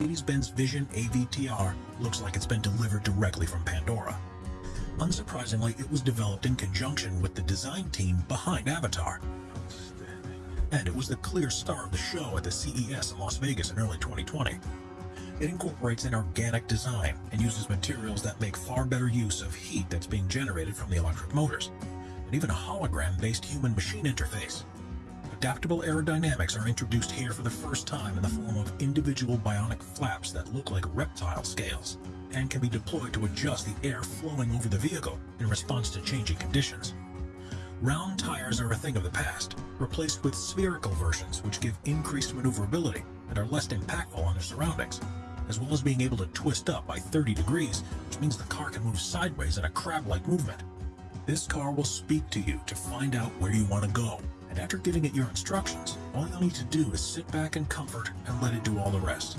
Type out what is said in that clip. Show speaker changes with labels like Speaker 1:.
Speaker 1: Mercedes-Benz Vision AVTR looks like it's been delivered directly from Pandora. Unsurprisingly, it was developed in conjunction with the design team behind Avatar. And it was the clear star of the show at the CES in Las Vegas in early 2020. It incorporates an organic design and uses materials that make far better use of heat that's being generated from the electric motors, and even a hologram-based human-machine interface. Adaptable aerodynamics are introduced here for the first time in the form of individual bionic flaps that look like reptile scales and can be deployed to adjust the air flowing over the vehicle in response to changing conditions. Round tires are a thing of the past, replaced with spherical versions which give increased maneuverability and are less impactful on their surroundings, as well as being able to twist up by 30 degrees, which means the car can move sideways in a crab-like movement. This car will speak to you to find out where you want to go, and after giving it your instructions, all you'll need to do is sit back in comfort and let it do all the rest.